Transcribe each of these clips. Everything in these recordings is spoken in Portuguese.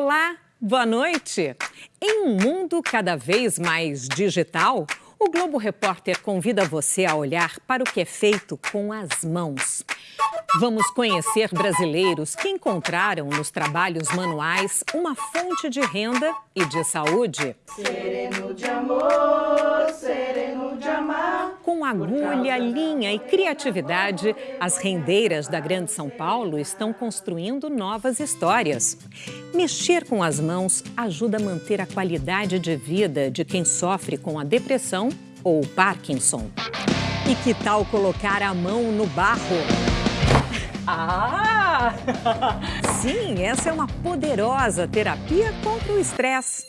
Olá, boa noite. Em um mundo cada vez mais digital, o Globo Repórter convida você a olhar para o que é feito com as mãos. Vamos conhecer brasileiros que encontraram nos trabalhos manuais uma fonte de renda e de saúde. Sereno de amor, sereno de amar. Com agulha, linha e criatividade, as rendeiras da Grande São Paulo estão construindo novas histórias. Mexer com as mãos ajuda a manter a qualidade de vida de quem sofre com a depressão ou Parkinson. E que tal colocar a mão no barro? Ah! Sim, essa é uma poderosa terapia contra o estresse.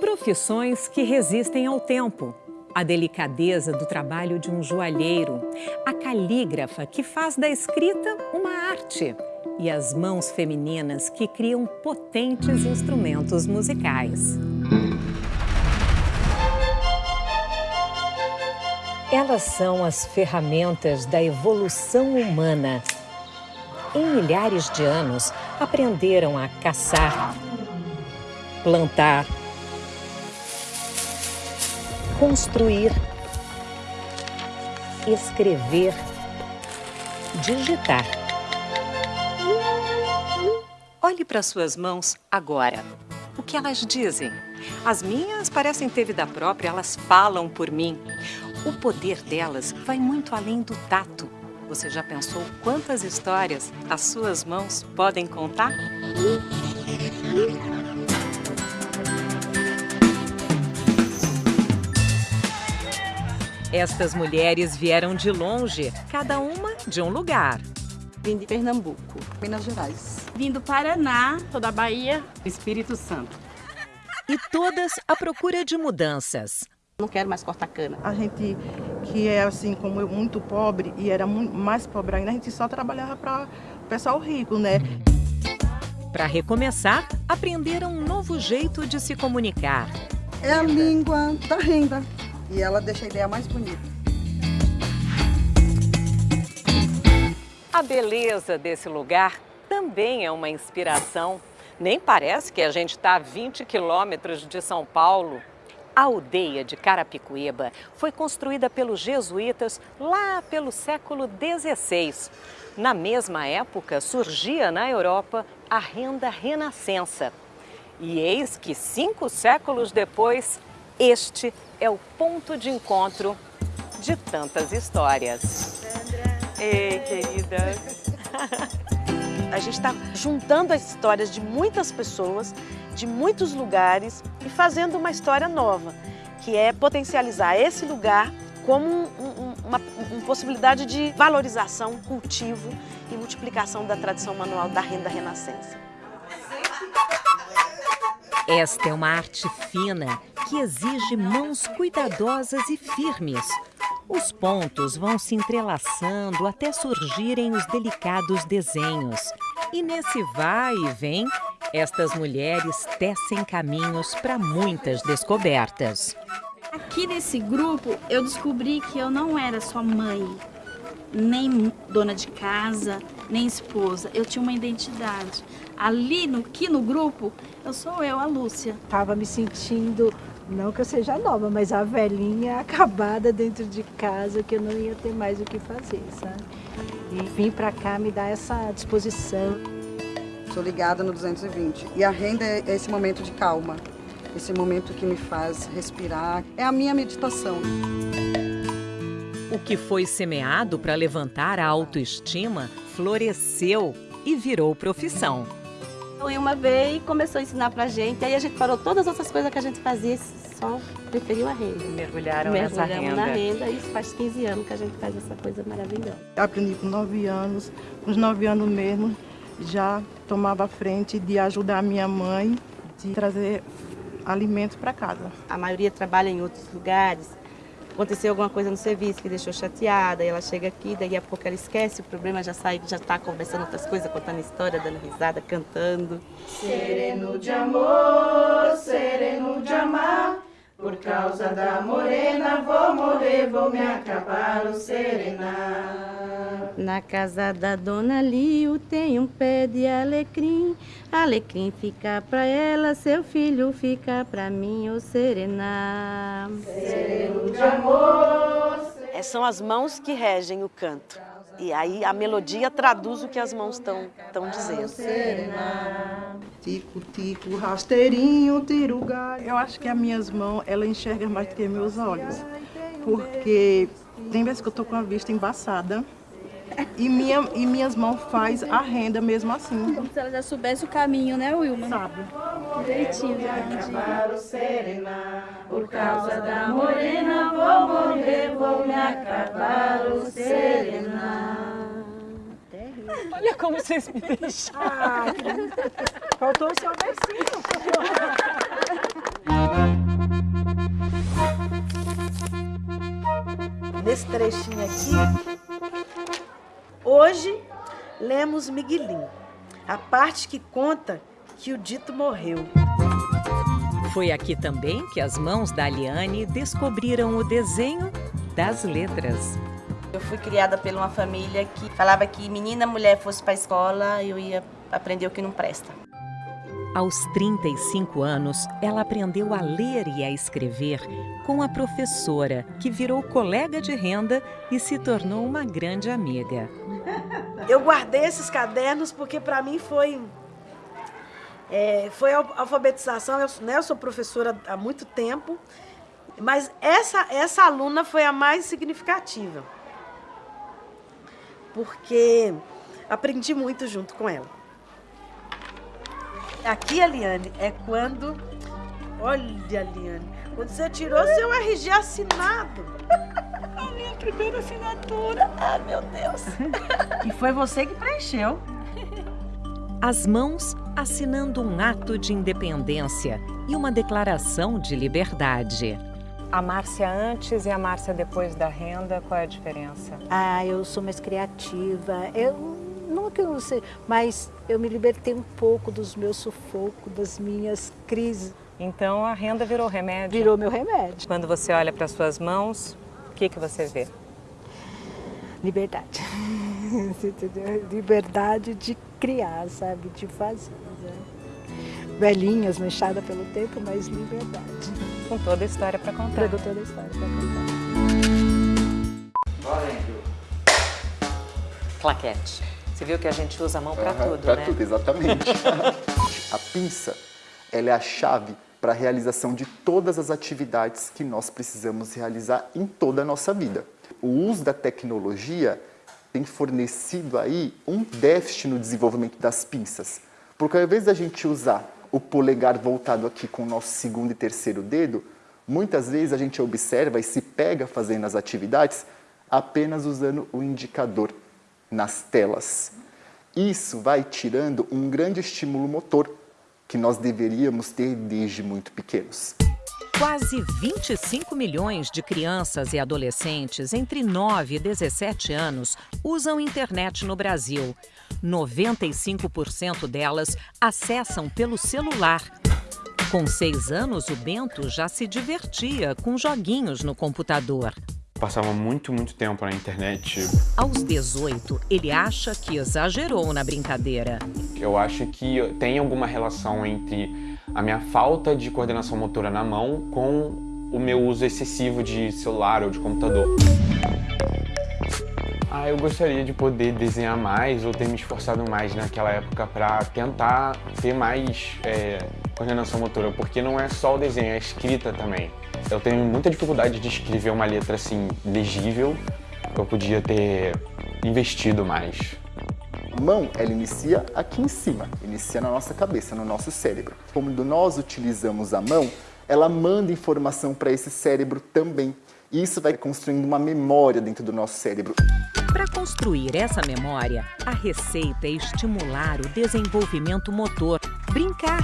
Profissões que resistem ao tempo. A delicadeza do trabalho de um joalheiro, a calígrafa que faz da escrita uma arte e as mãos femininas que criam potentes instrumentos musicais. Elas são as ferramentas da evolução humana em milhares de anos, aprenderam a caçar, plantar, construir, escrever, digitar. Olhe para suas mãos agora. O que elas dizem? As minhas parecem ter vida própria, elas falam por mim. O poder delas vai muito além do tato. Você já pensou quantas histórias as suas mãos podem contar? Estas mulheres vieram de longe, cada uma de um lugar. Vim de Pernambuco, Minas Gerais. Vim do Paraná, sou da Bahia. Espírito Santo. E todas à procura de mudanças. Não quero mais cortar cana. A gente que é assim como eu, muito pobre e era muito, mais pobre ainda, a gente só trabalhava para o pessoal rico, né? Para recomeçar, aprenderam um novo jeito de se comunicar. É a língua da renda e ela deixa a ideia mais bonita. A beleza desse lugar também é uma inspiração. Nem parece que a gente está a 20 quilômetros de São Paulo. A aldeia de Carapicuíba foi construída pelos jesuítas lá pelo século XVI. Na mesma época, surgia na Europa a renda renascença. E eis que cinco séculos depois, este é o ponto de encontro de tantas histórias. Ei, querida! A gente está juntando as histórias de muitas pessoas de muitos lugares e fazendo uma história nova, que é potencializar esse lugar como um, um, uma, uma, possibilidade de valorização, cultivo e multiplicação da tradição manual da renda renascença. Esta é uma arte fina que exige mãos cuidadosas e firmes. Os pontos vão se entrelaçando até surgirem os delicados desenhos. E nesse vai e vem, estas mulheres tecem caminhos para muitas descobertas. Aqui nesse grupo, eu descobri que eu não era só mãe, nem dona de casa, nem esposa. Eu tinha uma identidade. Ali, no, aqui no grupo, eu sou eu, a Lúcia. Estava me sentindo, não que eu seja nova, mas a velhinha acabada dentro de casa, que eu não ia ter mais o que fazer, sabe? E vim para cá me dar essa disposição. Sou ligada no 220. E a renda é esse momento de calma, esse momento que me faz respirar. É a minha meditação. O que foi semeado para levantar a autoestima floresceu e virou profissão. O Ilma veio e começou a ensinar pra gente, aí a gente parou todas as outras coisas que a gente fazia só preferiu a renda. Mergulharam nessa renda. na renda, isso faz 15 anos que a gente faz essa coisa maravilhosa. Aprendi com 9 anos, com os 9 anos mesmo, já tomava frente de ajudar a minha mãe, de trazer alimentos para casa. A maioria trabalha em outros lugares. Aconteceu alguma coisa no serviço que deixou chateada, e ela chega aqui, daí a pouco ela esquece o problema, já sai, já está conversando outras coisas, contando história, dando risada, cantando. Sereno de amor, sereno de amar, Por causa da morena vou morrer, vou me acabar o serenar. Na casa da dona Lio tem um pé de alecrim. Alecrim fica pra ela, seu filho fica pra mim, o serenar. Sereno de amor. É, são as mãos que regem o canto. E aí a melodia traduz o que as mãos estão dizendo. Tico, tico, rasteirinho, tiro galho. Eu acho que as minhas mãos, ela enxerga mais do que meus olhos. Porque tem vezes que eu tô com a vista embaçada. E, minha, e minhas mãos faz a renda mesmo assim. Como se ela já soubesse o caminho, né, Wilma? Sabe? Direitinho, Acabar o serenar. Por causa da morena vou morrer, vou me acabar o serenar. Olha como vocês me deixaram. Faltou só o versinho. Nesse trechinho aqui, hoje lemos Miguelinho, a parte que conta que o dito morreu. Foi aqui também que as mãos da Aliane descobriram o desenho das letras. Eu fui criada por uma família que falava que menina, mulher fosse para a escola, eu ia aprender o que não presta. Aos 35 anos, ela aprendeu a ler e a escrever com a professora, que virou colega de renda e se tornou uma grande amiga. Eu guardei esses cadernos porque para mim foi é, foi a alfabetização. Eu, né, eu sou professora há muito tempo, mas essa essa aluna foi a mais significativa porque aprendi muito junto com ela. Aqui, Aliane, é quando. Olha, Aliane, quando você tirou seu RG assinado. A minha primeira assinatura. Ah, meu Deus. E foi você que preencheu. As mãos assinando um ato de independência e uma declaração de liberdade. A Márcia antes e a Márcia depois da renda, qual é a diferença? Ah, eu sou mais criativa. Eu não que eu não sei, mas eu me libertei um pouco dos meus sufocos, das minhas crises. Então a renda virou remédio? Virou meu remédio. Quando você olha para suas mãos, o que, que você vê? Liberdade. Liberdade de criar, sabe? De fazer. Né? Velhinhas, manchadas pelo tempo, mas liberdade. Com toda a história para contar. Com toda a história para contar. Valendo. Claquete. Você viu que a gente usa a mão para tudo, pra né? tudo, exatamente. a pinça, ela é a chave para a realização de todas as atividades que nós precisamos realizar em toda a nossa vida. O uso da tecnologia tem fornecido aí um déficit no desenvolvimento das pinças. Porque ao invés da gente usar o polegar voltado aqui com o nosso segundo e terceiro dedo, muitas vezes a gente observa e se pega fazendo as atividades apenas usando o indicador nas telas. Isso vai tirando um grande estímulo motor que nós deveríamos ter desde muito pequenos. Quase 25 milhões de crianças e adolescentes entre 9 e 17 anos usam internet no Brasil. 95% delas acessam pelo celular. Com seis anos, o Bento já se divertia com joguinhos no computador. Passava muito, muito tempo na internet. Aos 18, ele acha que exagerou na brincadeira. Eu acho que tem alguma relação entre a minha falta de coordenação motora na mão com o meu uso excessivo de celular ou de computador. Ah, eu gostaria de poder desenhar mais ou ter me esforçado mais naquela época para tentar ter mais é, coordenação motora, porque não é só o desenho, é a escrita também. Eu tenho muita dificuldade de escrever uma letra assim legível. Eu podia ter investido mais. A mão, ela inicia aqui em cima, inicia na nossa cabeça, no nosso cérebro. Quando nós utilizamos a mão, ela manda informação para esse cérebro também. E isso vai construindo uma memória dentro do nosso cérebro. Para construir essa memória, a receita é estimular o desenvolvimento motor, brincar.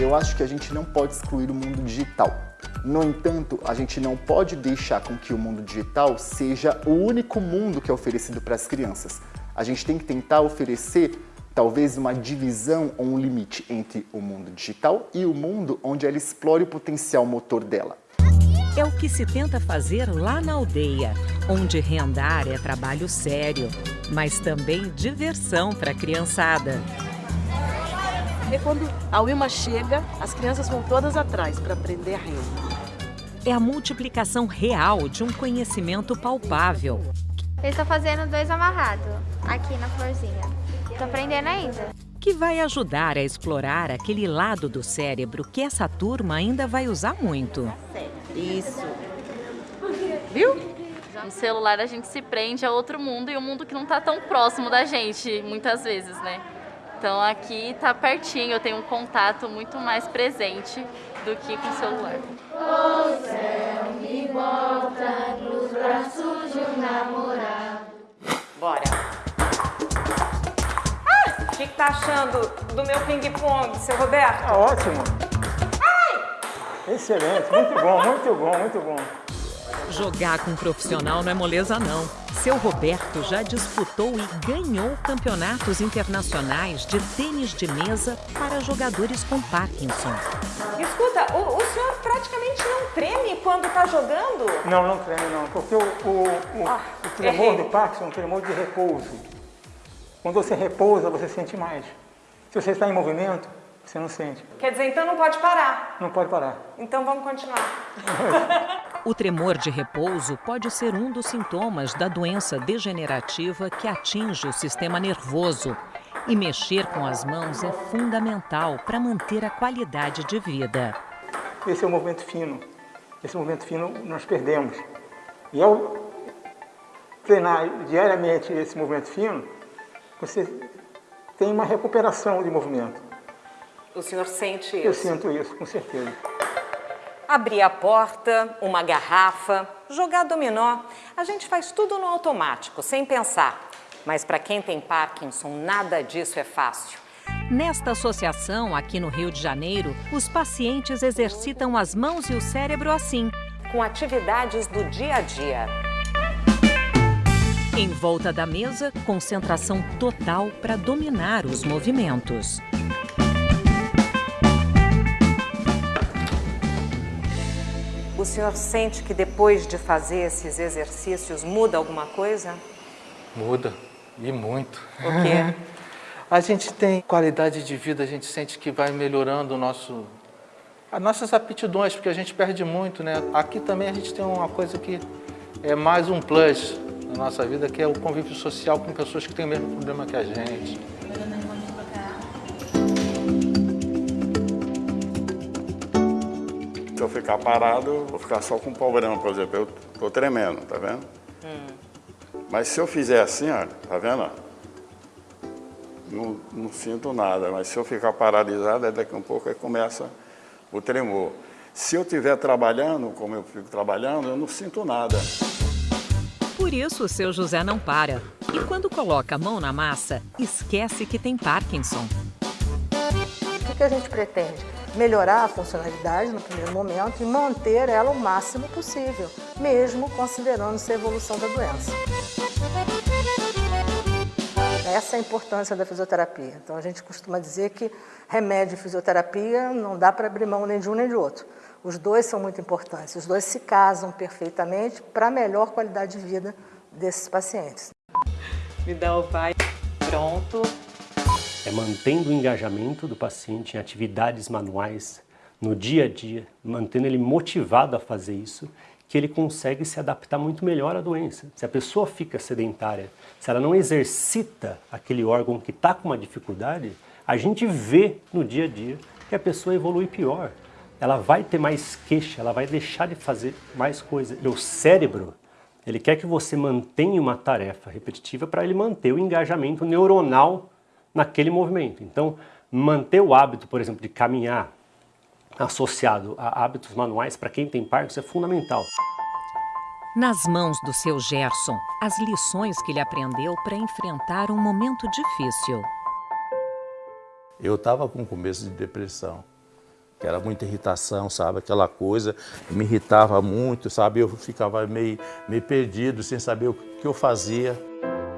Eu acho que a gente não pode excluir o mundo digital. No entanto, a gente não pode deixar com que o mundo digital seja o único mundo que é oferecido para as crianças. A gente tem que tentar oferecer Talvez uma divisão ou um limite entre o mundo digital e o mundo onde ela explore o potencial motor dela. É o que se tenta fazer lá na aldeia, onde reandar é trabalho sério, mas também diversão para a criançada. E quando a Wilma chega, as crianças vão todas atrás para aprender a renda. É a multiplicação real de um conhecimento palpável. Eu estou fazendo dois amarrados aqui na florzinha. Estou aprendendo ainda. Que vai ajudar a explorar aquele lado do cérebro que essa turma ainda vai usar muito. Isso. Viu? No celular a gente se prende a outro mundo e um mundo que não está tão próximo da gente, muitas vezes, né? Então aqui está pertinho, eu tenho um contato muito mais presente do que com o celular. O céu me volta nos braços de um namorado. Bora! Ah, o que, que tá achando do meu ping-pong, seu Roberto? Tá ótimo! Ai! Excelente, muito bom, muito bom, muito bom. Jogar com um profissional não é moleza, não. Seu Roberto já disputou e ganhou campeonatos internacionais de tênis de mesa para jogadores com Parkinson. Escuta, o, o senhor praticamente não treme quando está jogando? Não, não treme não, porque o, o, o, ah, o tremor errei. do Parkinson é um tremor de repouso. Quando você repousa, você sente mais. Se você está em movimento, você não sente. Quer dizer, então não pode parar? Não pode parar. Então vamos continuar. o tremor de repouso pode ser um dos sintomas da doença degenerativa que atinge o sistema nervoso. E mexer com as mãos é fundamental para manter a qualidade de vida. Esse é o movimento fino. Esse movimento fino nós perdemos. E ao treinar diariamente esse movimento fino, você tem uma recuperação de movimento. O senhor sente isso? Eu sinto isso, com certeza. Abrir a porta, uma garrafa, jogar dominó. A gente faz tudo no automático, sem pensar. Mas para quem tem Parkinson, nada disso é fácil. Nesta associação, aqui no Rio de Janeiro, os pacientes exercitam as mãos e o cérebro assim, com atividades do dia a dia. Em volta da mesa, concentração total para dominar os movimentos. Senhor sente que depois de fazer esses exercícios muda alguma coisa? Muda, e muito. O quê? a gente tem qualidade de vida, a gente sente que vai melhorando o nosso, as nossas aptidões, porque a gente perde muito, né? Aqui também a gente tem uma coisa que é mais um plus na nossa vida, que é o convívio social com pessoas que têm o mesmo problema que a gente. Se eu ficar parado, vou ficar só com o problema, por exemplo, eu tô tremendo, tá vendo? Hum. Mas se eu fizer assim, ó, tá vendo? Não, não, sinto nada, mas se eu ficar paralisado, daqui a um pouco aí começa o tremor. Se eu estiver trabalhando, como eu fico trabalhando, eu não sinto nada. Por isso o seu José não para. E quando coloca a mão na massa, esquece que tem Parkinson. O que a gente pretende? Melhorar a funcionalidade no primeiro momento e manter ela o máximo possível, mesmo considerando-se a evolução da doença. Essa é a importância da fisioterapia. Então a gente costuma dizer que remédio e fisioterapia não dá para abrir mão nem de um nem de outro. Os dois são muito importantes, os dois se casam perfeitamente para a melhor qualidade de vida desses pacientes. Me dá o pai. Pronto é mantendo o engajamento do paciente em atividades manuais, no dia a dia, mantendo ele motivado a fazer isso, que ele consegue se adaptar muito melhor à doença. Se a pessoa fica sedentária, se ela não exercita aquele órgão que está com uma dificuldade, a gente vê no dia a dia que a pessoa evolui pior. Ela vai ter mais queixa, ela vai deixar de fazer mais coisa. E o cérebro, ele quer que você mantenha uma tarefa repetitiva para ele manter o engajamento neuronal naquele movimento. Então, manter o hábito, por exemplo, de caminhar associado a hábitos manuais para quem tem Parkinson é fundamental. Nas mãos do seu Gerson, as lições que ele aprendeu para enfrentar um momento difícil. Eu estava com começo de depressão, que era muita irritação, sabe? Aquela coisa me irritava muito, sabe? Eu ficava meio, meio perdido, sem saber o que eu fazia.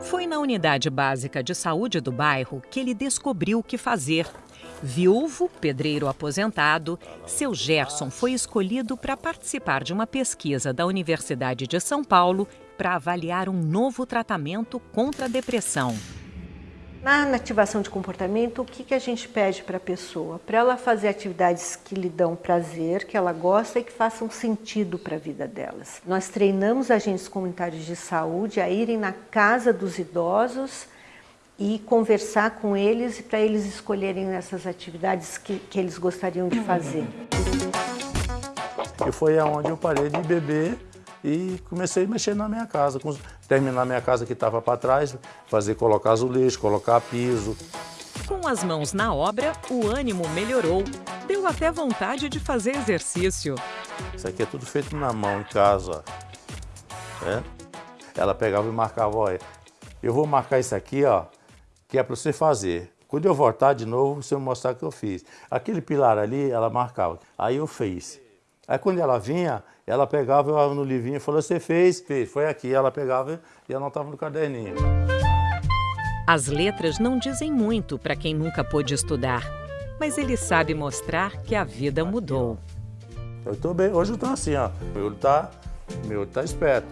Foi na unidade básica de saúde do bairro que ele descobriu o que fazer. Viúvo, pedreiro aposentado, seu Gerson foi escolhido para participar de uma pesquisa da Universidade de São Paulo para avaliar um novo tratamento contra a depressão. Na ativação de comportamento, o que, que a gente pede para a pessoa? Para ela fazer atividades que lhe dão prazer, que ela gosta e que façam sentido para a vida delas. Nós treinamos agentes comunitários de saúde a irem na casa dos idosos e conversar com eles para eles escolherem essas atividades que, que eles gostariam de fazer. E foi aonde eu parei de beber e comecei a mexer na minha casa, terminar minha casa que estava para trás, fazer colocar azulejo, colocar piso. Com as mãos na obra, o ânimo melhorou. Deu até vontade de fazer exercício. Isso aqui é tudo feito na mão, em casa. É? Ela pegava e marcava, olha, eu vou marcar isso aqui, ó, que é para você fazer. Quando eu voltar de novo, você mostrar o que eu fiz. Aquele pilar ali, ela marcava. Aí eu fiz. Aí quando ela vinha, ela pegava eu no livrinho e falou, você fez? Fez. Foi aqui. Ela pegava e anotava no caderninho. As letras não dizem muito para quem nunca pôde estudar, mas ele sabe mostrar que a vida mudou. Eu estou bem. Hoje eu estou assim, ó. Meu olho está meu olho tá esperto.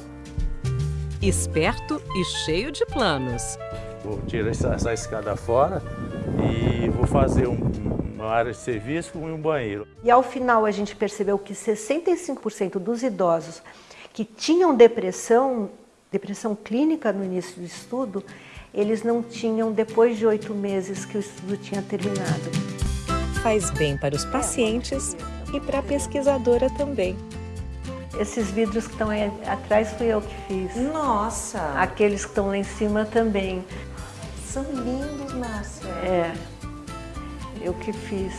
Esperto e cheio de planos. Vou tirar essa, essa escada fora e vou fazer um, uma área de serviço e um banheiro. E ao final a gente percebeu que 65% dos idosos que tinham depressão, depressão clínica no início do estudo, eles não tinham depois de oito meses que o estudo tinha terminado. Faz bem para os pacientes e para a pesquisadora também. Esses vidros que estão aí atrás fui eu que fiz. Nossa! Aqueles que estão lá em cima também. São lindos, Márcia. É, eu que fiz.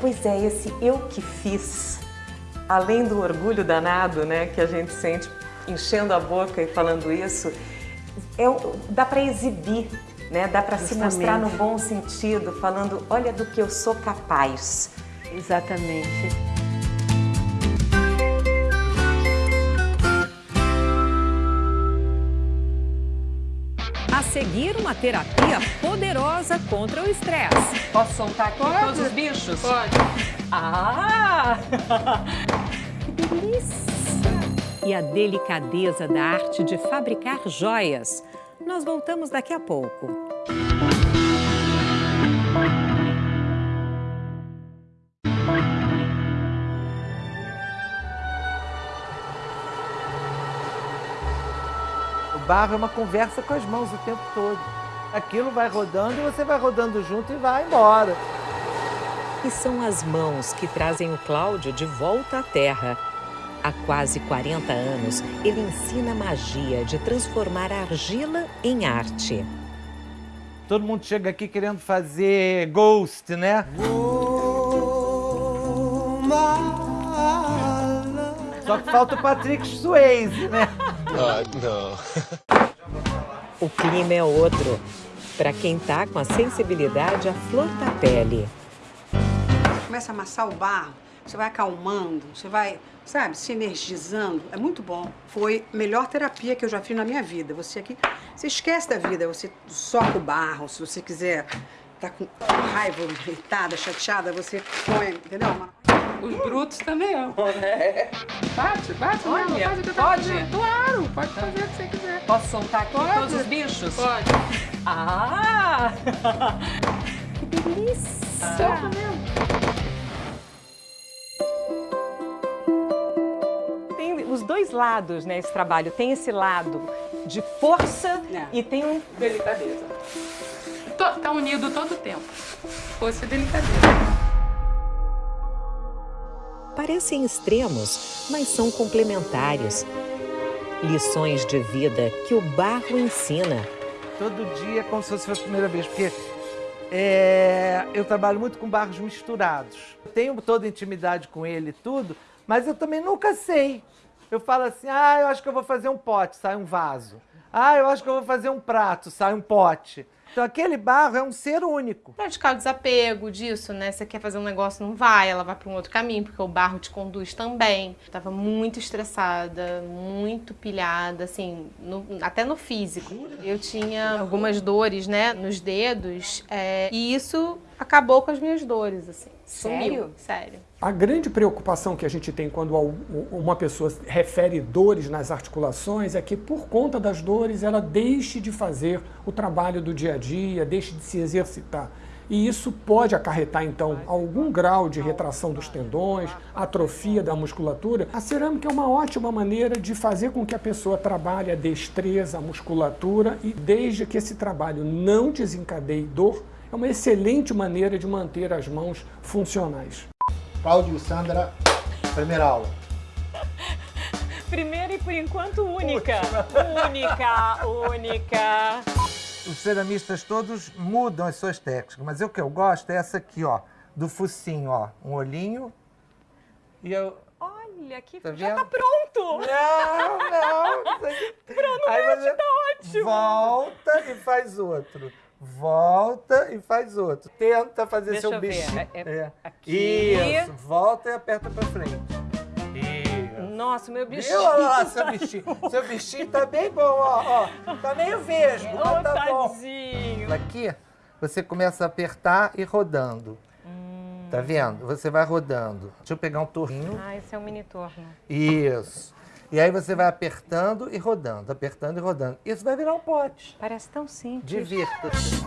Pois é, esse eu que fiz, além do orgulho danado, né, que a gente sente enchendo a boca e falando isso, é, dá para exibir, né, dá para se mostrar no bom sentido, falando, olha do que eu sou capaz. Exatamente. Seguir, uma terapia poderosa contra o estresse. Posso soltar aqui Pode. todos os bichos? Pode. Ah! que delícia! E a delicadeza da arte de fabricar joias. Nós voltamos daqui a pouco. Barro é uma conversa com as mãos o tempo todo. Aquilo vai rodando e você vai rodando junto e vai embora. E são as mãos que trazem o Cláudio de volta à Terra. Há quase 40 anos, ele ensina a magia de transformar a argila em arte. Todo mundo chega aqui querendo fazer ghost, né? Só que falta o Patrick Swayze, né? Ah, não. O clima é outro. Para quem tá com a sensibilidade à flor da pele. Começa a amassar o barro, você vai acalmando, você vai, sabe, se energizando. É muito bom. Foi a melhor terapia que eu já fiz na minha vida. Você aqui, você esquece da vida, você soca o barro, se você quiser tá com raiva, irritada, chateada, você põe, entendeu? Os brutos também amam, né? Bate, bate Olha, mesmo, faz o que eu pode? fazendo. Claro, pode fazer o que você quiser. Posso soltar aqui Pode. todos os bichos? Pode. Ah! que delícia! Solta mesmo. Tem os dois lados, né, esse trabalho. Tem esse lado de força e tem um... Delicadeza. Tô- Tá unido todo o tempo. Força e delicadeza. Parecem extremos, mas são complementares. Lições de vida que o barro ensina. Todo dia é como se fosse a primeira vez, porque é, eu trabalho muito com barros misturados. Tenho toda intimidade com ele e tudo, mas eu também nunca sei. Eu falo assim, ah, eu acho que eu vou fazer um pote, sai um vaso. Ah, eu acho que eu vou fazer um prato, sai um pote. Então aquele barro é um ser único. Praticar o desapego disso, né? Você quer fazer um negócio, não vai, ela vai para um outro caminho, porque o barro te conduz também. Eu tava muito estressada, muito pilhada, assim, no- até no físico. Eu tinha algumas dores, né, nos dedos, é, e isso acabou com as minhas dores, assim. Sumiu. Sério? Sério. A grande preocupação que a gente tem quando uma pessoa refere dores nas articulações é que, por conta das dores, ela deixe de fazer o trabalho do dia a dia, deixe de se exercitar. E isso pode acarretar, então, algum grau de retração dos tendões, atrofia da musculatura. A cerâmica é uma ótima maneira de fazer com que a pessoa trabalhe a destreza, a musculatura e, desde que esse trabalho não desencadeie dor, é uma excelente maneira de manter as mãos funcionais. Cláudio e Sandra, primeira aula. Primeira e por enquanto única. Única, única. Os ceramistas todos mudam as suas técnicas, mas o que eu gosto é essa aqui, ó, do focinho, ó, um olhinho e eu... Olha, que Tá já vendo? tá pronto. Não, não. Pronto, Aí você tá ótimo. Volta e faz outro. Volta e faz outro. Tenta fazer Deixa seu bichinho. é- É. aqui. Isso, volta e aperta pra frente. Isso. Nossa, meu bichinho. Viu? Olha lá, seu bichinho. Seu bichinho tá bem bom, ó. ó. Tá meio vesgo, mas tá bom. tadinho. Aqui, você começa a apertar e rodando. Tá vendo? Você vai rodando. Deixa eu pegar um torrinho. Ah, esse é um mini torno. Isso. E aí você vai apertando e rodando, apertando e rodando. Isso vai virar um pote. Parece tão simples. Divirta-se.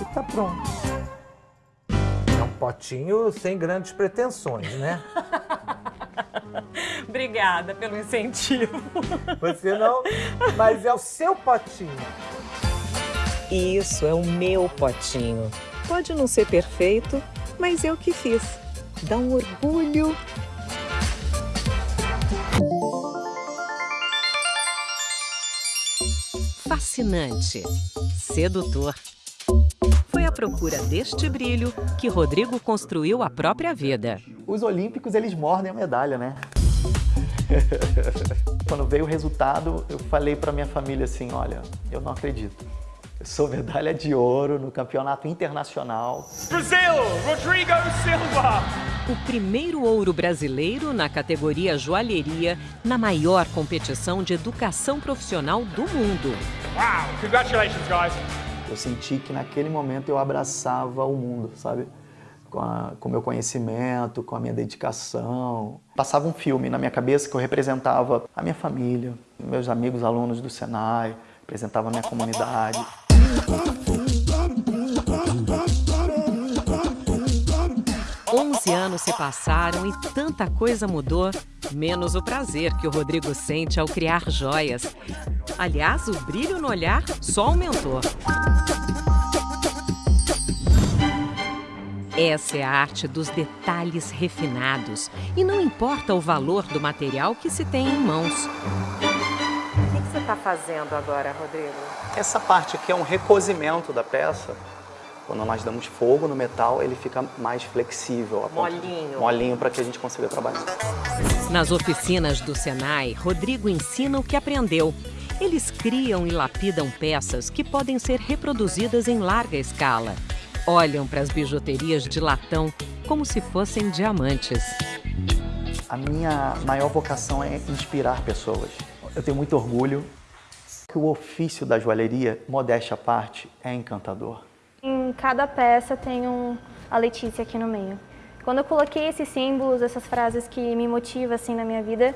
E tá pronto. É um potinho sem grandes pretensões, né? Obrigada pelo incentivo. Você não, mas é o seu potinho. Isso é o meu potinho. Pode não ser perfeito, mas eu que fiz. Dá um orgulho. Fascinante, sedutor. Foi à procura deste brilho que Rodrigo construiu a própria vida. Os olímpicos, eles mordem a medalha, né? Quando veio o resultado, eu falei para minha família assim, olha, eu não acredito. Eu sou medalha de ouro no campeonato internacional. Brasil, Rodrigo Silva. O primeiro ouro brasileiro na categoria joalheria na maior competição de educação profissional do mundo. Wow, congratulations, guys. Eu senti que naquele momento eu abraçava o mundo, sabe? Com a- com o meu conhecimento, com a minha dedicação. Passava um filme na minha cabeça que eu representava a minha família, meus amigos alunos do Senai, representava a minha comunidade. 11 anos se passaram e tanta coisa mudou, menos o prazer que o Rodrigo sente ao criar joias. Aliás, o brilho no olhar só aumentou. Essa é a arte dos detalhes refinados. E não importa o valor do material que se tem em mãos. O que você está fazendo agora, Rodrigo? Essa parte aqui é um recozimento da peça. Quando nós damos fogo no metal, ele fica mais flexível. Molinho. Molinho para que a gente consiga trabalhar. Nas oficinas do Senai, Rodrigo ensina o que aprendeu. Eles criam e lapidam peças que podem ser reproduzidas em larga escala. Olham para as bijuterias de latão como se fossem diamantes. A minha maior vocação é inspirar pessoas. Eu tenho muito orgulho que o ofício da joalheria, modéstia à parte, é encantador. Cada peça tem um, a Letícia aqui no meio. Quando eu coloquei esses símbolos, essas frases que me motivam assim na minha vida,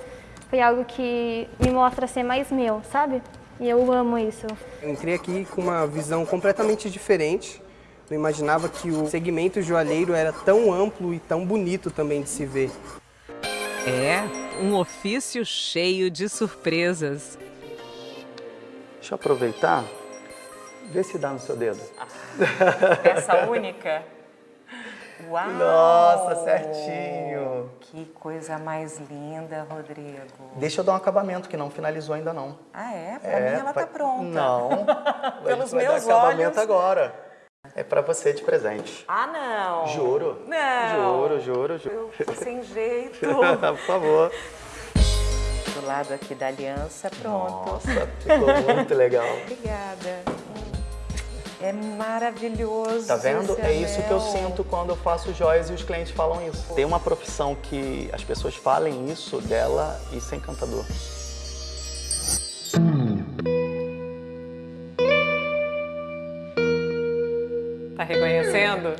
foi algo que me mostra ser mais meu, sabe? E eu amo isso. Eu entrei aqui com uma visão completamente diferente. Não imaginava que o segmento joalheiro era tão amplo e tão bonito também de se ver. É, um ofício cheio de surpresas. Deixa eu aproveitar, ver se dá no seu dedo. Essa única? Uau! Nossa, certinho. Que coisa mais linda, Rodrigo. Deixa eu dar um acabamento, que não finalizou ainda não. Ah, é? Pra mim ela vai- tá pronta. Não. Pelos meus dar acabamento olhos. agora. É pra você de presente. Ah, não. Juro. Não. Juro, juro, juro. Eu tô sem jeito. Por favor. do lado aqui da aliança, pronto. Nossa, ficou muito legal. Obrigada. É maravilhoso. Tá vendo? esse É isso que eu sinto quando eu faço joias e os clientes falam isso. Tem uma profissão que as pessoas falem isso dela e isso é encantador. Tá reconhecendo?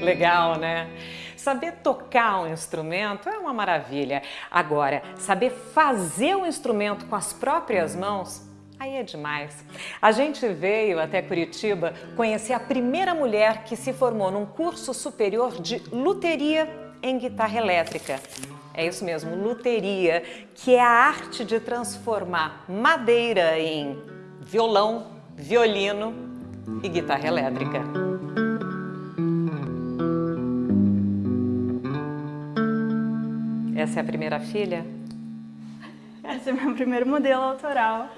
Legal, né? Saber tocar um instrumento é uma maravilha. Agora, saber fazer o instrumento com as próprias mãos, aí é demais. A gente veio até Curitiba conhecer a primeira mulher que se formou num curso superior de luteria em guitarra elétrica. É isso mesmo, luteria, que é a arte de transformar madeira em violão, violino e guitarra elétrica. Essa é a primeira filha? Esse é meu primeiro modelo autoral.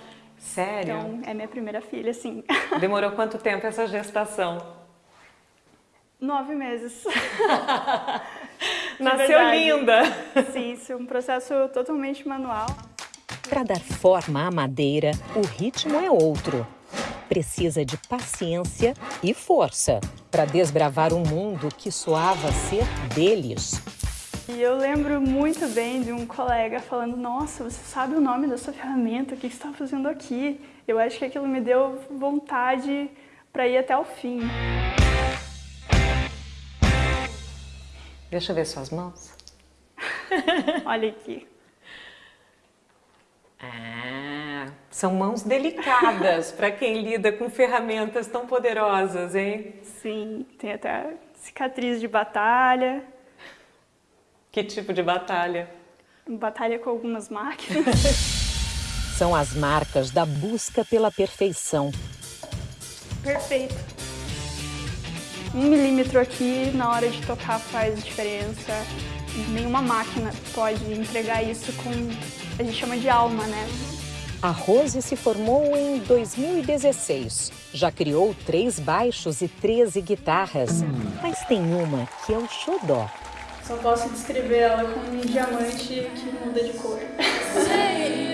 Sério? Então, é minha primeira filha, sim. Demorou quanto tempo essa gestação? Nove meses. Nasceu linda. Sim, isso é um processo totalmente manual. Para dar forma à madeira, o ritmo é outro. Precisa de paciência e força para desbravar um mundo que soava ser deles. E eu lembro muito bem de um colega falando, nossa, você sabe o nome da sua ferramenta, o que você está fazendo aqui? Eu acho que aquilo me deu vontade para ir até o fim. Deixa eu ver suas mãos. Olha aqui. Ah, são mãos delicadas para quem lida com ferramentas tão poderosas, hein? Sim, tem até cicatriz de batalha. Que tipo de batalha? Batalha com algumas máquinas. São as marcas da busca pela perfeição. Perfeito. Um milímetro aqui na hora de tocar faz diferença. Nenhuma máquina pode entregar isso com, a gente chama de alma, né? A Rose se formou em 2016. Já criou três baixos e 13 guitarras. Mas tem uma que é o xodó. Só posso descrever ela como um diamante que muda de cor.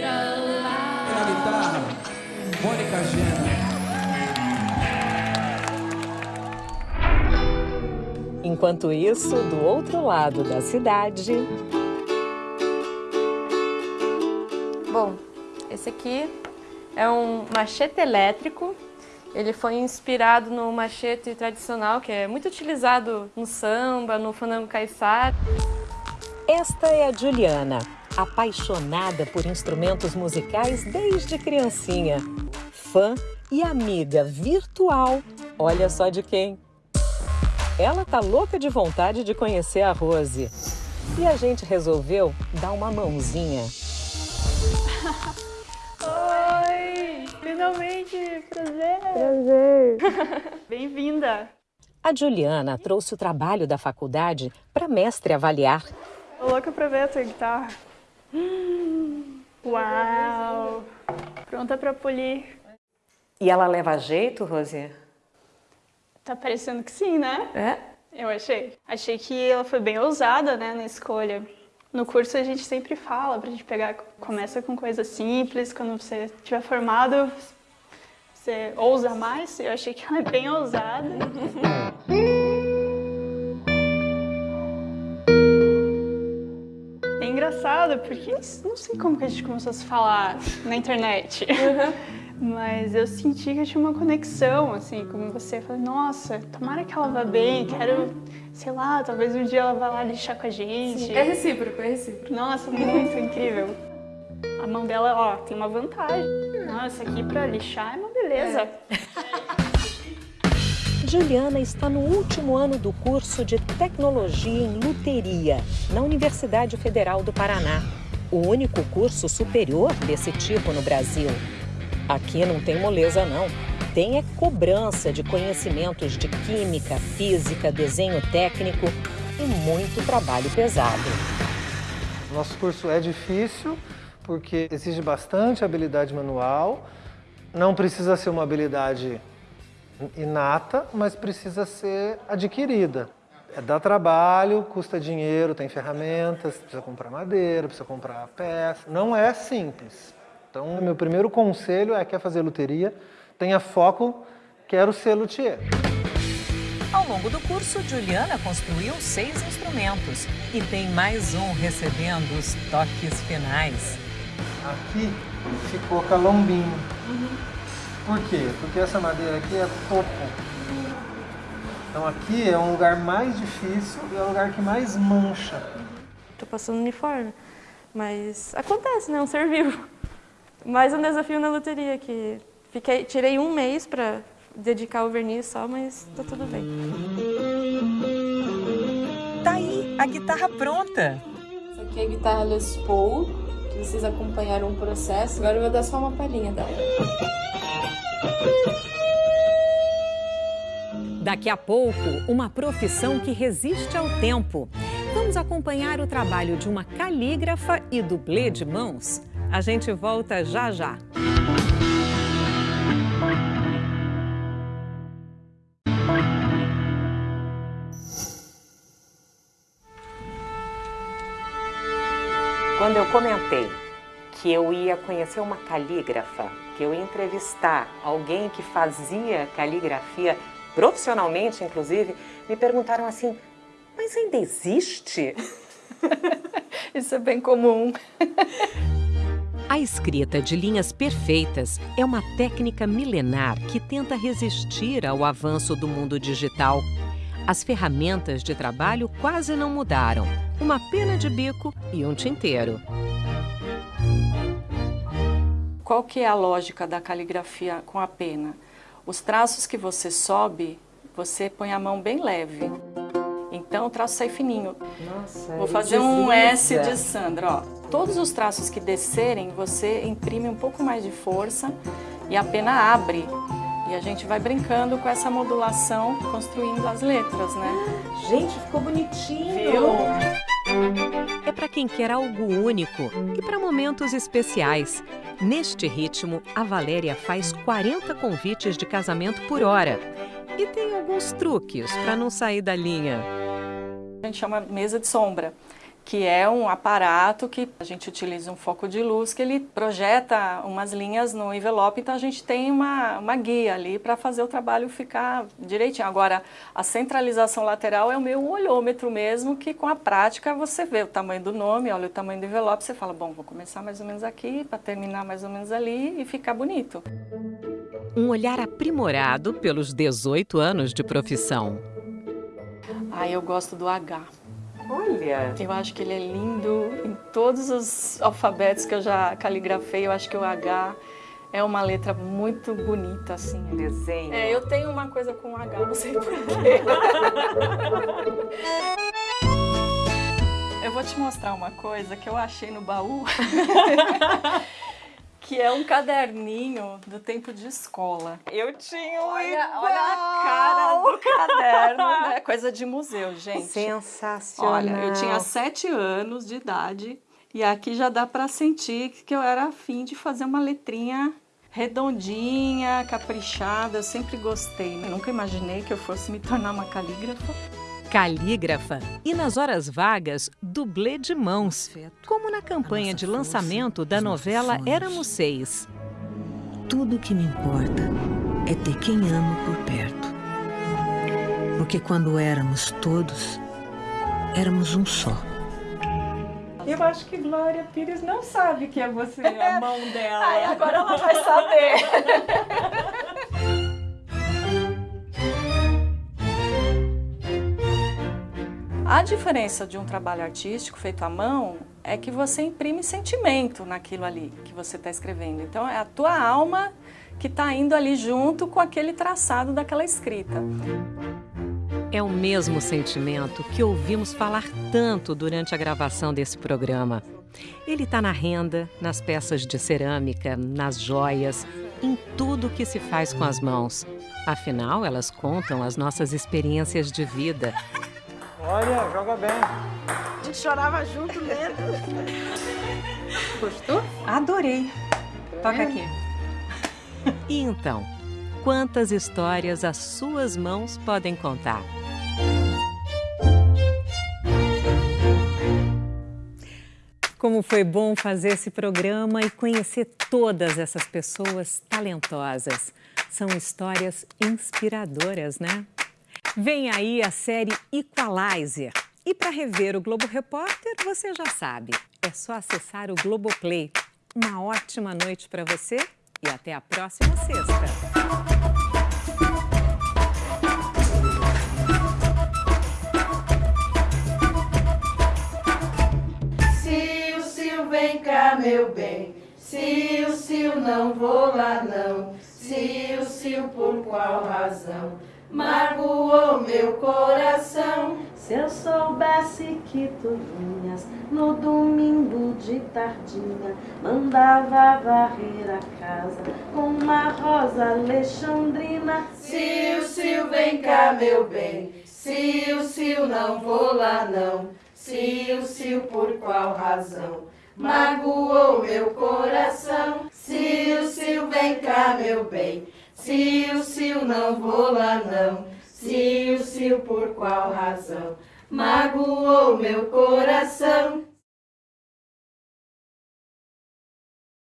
Na guitarra, Mônica Gena. Enquanto isso, do outro lado da cidade, Bom, esse aqui é um machete elétrico. Ele foi inspirado no machete tradicional, que é muito utilizado no samba, no fandango caiçara. esta é a Juliana, apaixonada por instrumentos musicais desde criancinha. Fã e amiga virtual, olha só de quem. Ela tá louca de vontade de conhecer a Rose. E a gente resolveu dar uma mãozinha. Oi! Finalmente! Prazer! Prazer! Bem-vinda! A Juliana trouxe o trabalho da faculdade para mestre avaliar. Tô louca pra ver a tua guitarra. Hum, Uau! Pronta pra polir. E ela leva jeito, Rose? Tá parecendo que sim, né? É? Eu achei. Achei que ela foi bem ousada, né, na escolha. No curso a gente sempre fala pra gente pegar, começa com coisas simples, quando você estiver formado, você ousa mais. Eu achei que ela é bem ousada. É engraçado, porque não sei como que a gente começou a se falar na internet. Mas eu senti que eu tinha uma conexão, assim, como você. Falei, nossa, tomara que ela vá bem, quero, sei lá, talvez um dia ela vá lá lixar com a gente. Sim, é recíproco, é recíproco. Nossa, muito incrível. A mão dela, ó, tem uma vantagem. Nossa, aqui pra lixar é uma beleza. Juliana está no último ano do curso de Tecnologia em Luteria, na Universidade Federal do Paraná. O único curso superior desse tipo no Brasil. Aqui não tem moleza, não. Tem é cobrança de conhecimentos de química, física, desenho técnico e muito trabalho pesado. Nosso curso é difícil porque exige bastante habilidade manual. Não precisa ser uma habilidade inata, mas precisa ser adquirida. É, dá trabalho, custa dinheiro, tem ferramentas, precisa comprar madeira, precisa comprar peça. Não é simples. Então, meu primeiro conselho é quer fazer luteria, tenha foco, quero ser luthier. Ao longo do curso, Juliana construiu seis instrumentos e tem mais um recebendo os toques finais. Aqui ficou calombinho. Por quê? Porque essa madeira aqui é topo. Então aqui é um lugar mais difícil e é o lugar que mais mancha. Tô passando uniforme, mas acontece, né? É um ser vivo. Mais um desafio na loteria, que fiquei, tirei um mês para dedicar o verniz só, mas tá tudo bem. Tá aí a guitarra pronta. Essa aqui é a guitarra Les Paul, que vocês acompanharam o processo. Agora eu vou dar só uma palhinha dela. Daqui a pouco, uma profissão que resiste ao tempo. Vamos acompanhar o trabalho de uma calígrafa e dublê de mãos. A gente volta já já. Quando eu comentei que eu ia conhecer uma calígrafa, que eu ia entrevistar alguém que fazia caligrafia profissionalmente, inclusive, me perguntaram assim, mas ainda existe? Isso é bem comum. A escrita de linhas perfeitas é uma técnica milenar que tenta resistir ao avanço do mundo digital. As ferramentas de trabalho quase não mudaram. Uma pena de bico e um tinteiro. Qual que é a lógica da caligrafia com a pena? Os traços que você sobe, você põe a mão bem leve. Então o traço sai fininho. Nossa, Vou fazer um S de Sandra, ó. Todos os traços que descerem, você imprime um pouco mais de força e a pena abre. E a gente vai brincando com essa modulação, construindo as letras, né? Gente, ficou bonitinho! Viu? É para quem quer algo único e para momentos especiais. Neste ritmo, a Valéria faz 40 convites de casamento por hora. E tem alguns truques para não sair da linha. A gente chama mesa de sombra, que é um aparato que a gente utiliza um foco de luz que ele projeta umas linhas no envelope, então a gente tem uma, uma guia ali para fazer o trabalho ficar direitinho. Agora, a centralização lateral é o meu olhômetro mesmo, que com a prática você vê o tamanho do nome, olha o tamanho do envelope, você fala, bom, vou começar mais ou menos aqui, para terminar mais ou menos ali e ficar bonito. Um olhar aprimorado pelos 18 anos de profissão. Ah, eu gosto do H. Olha! Eu acho que ele é lindo em todos os alfabetos que eu já caligrafei. Eu acho que o H é uma letra muito bonita, assim. Desenho. É, eu tenho uma coisa com o H, não sei porquê. eu vou te mostrar uma coisa que eu achei no baú. que é um caderninho do tempo de escola. Eu tinha um olha, igual. olha a cara do caderno, né? Coisa de museu, gente. Sensacional. Olha, eu tinha sete anos de idade e aqui já dá para sentir que eu era afim de fazer uma letrinha redondinha, caprichada. Eu sempre gostei. Eu nunca imaginei que eu fosse me tornar uma calígrafa. Calígrafa e, nas horas vagas, dublê de mãos, como na campanha de lançamento da novela Éramos Seis. Tudo o que me importa é ter quem amo por perto. Porque quando éramos todos, éramos um só. Eu acho que Glória Pires não sabe que é você, a mão dela. Ai, agora ela vai saber. A diferença de um trabalho artístico feito à mão é que você imprime sentimento naquilo ali que você está escrevendo. Então é a tua alma que está indo ali junto com aquele traçado daquela escrita. É o mesmo sentimento que ouvimos falar tanto durante a gravação desse programa. Ele está na renda, nas peças de cerâmica, nas joias, em tudo que se faz com as mãos. Afinal, elas contam as nossas experiências de vida. Olha, joga bem. A gente chorava junto lendo. Gostou? Adorei. Toca é. aqui. E então, quantas histórias as suas mãos podem contar? Como foi bom fazer esse programa e conhecer todas essas pessoas talentosas. São histórias inspiradoras, né? Vem aí a série Equalizer. E para rever o Globo Repórter, você já sabe, é só acessar o Globoplay. Uma ótima noite para você e até a próxima sexta. Vem cá, meu bem. Sil, Sil, não vou lá não. Sil, Sil, por qual razão? Magoou meu coração. Se eu soubesse que tu vinhas no domingo de tardinha, mandava varrer a casa com uma rosa alexandrina. Sil, Sil, vem cá, meu bem. Sil, Sil, não vou lá não. Sil, Sil, por qual razão? Magoou meu coração. Sil, Sil, vem cá, meu bem. Sil, Sil, não vou lá não. Sil, Sil, por qual razão? Magoou meu coração.